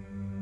you